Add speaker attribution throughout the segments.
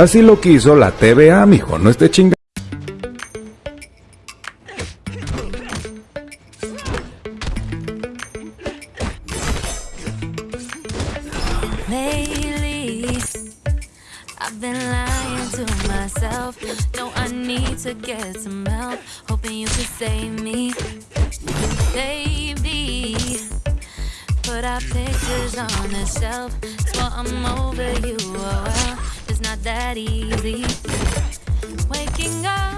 Speaker 1: Así lo quiso la TVA, mijo, no esté chingando.
Speaker 2: put our pictures on the shelf. I'm over you. not that easy. Waking up.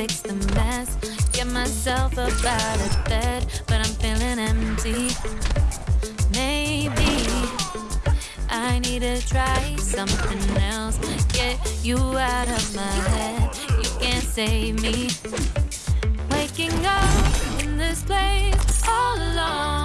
Speaker 2: fix the mess. Get myself up out of bed, but I'm feeling empty. Maybe I need to try something else. Get you out of my head. You can't save me. Waking up in this place all alone.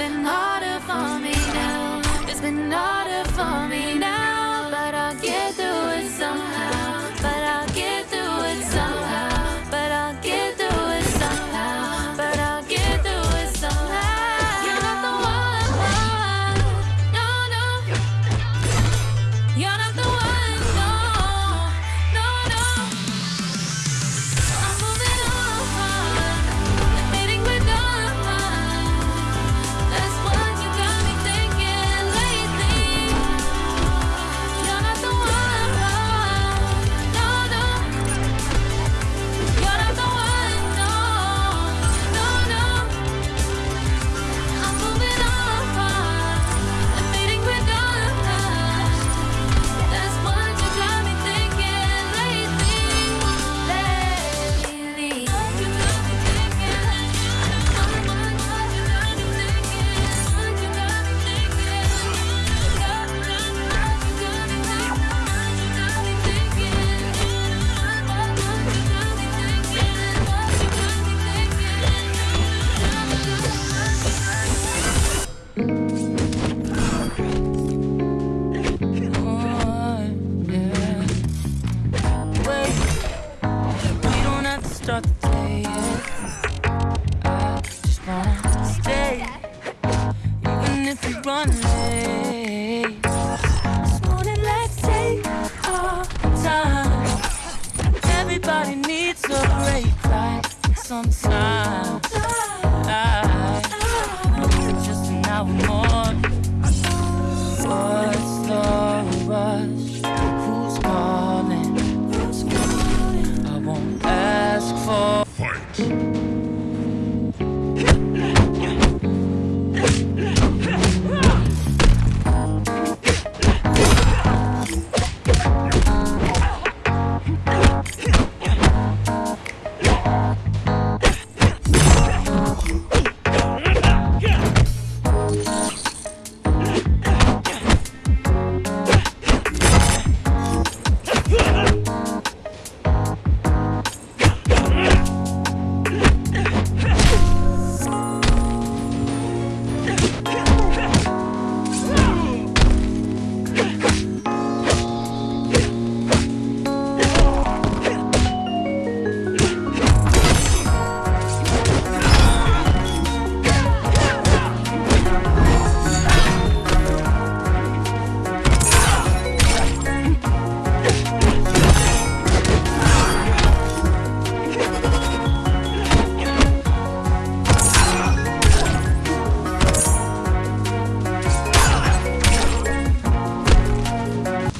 Speaker 2: been
Speaker 3: all I just want to stay, even if we run late. This morning, let's take our time. Everybody needs a break.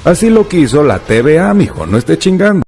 Speaker 1: Así lo quiso la TVA, mijo, no esté chingando.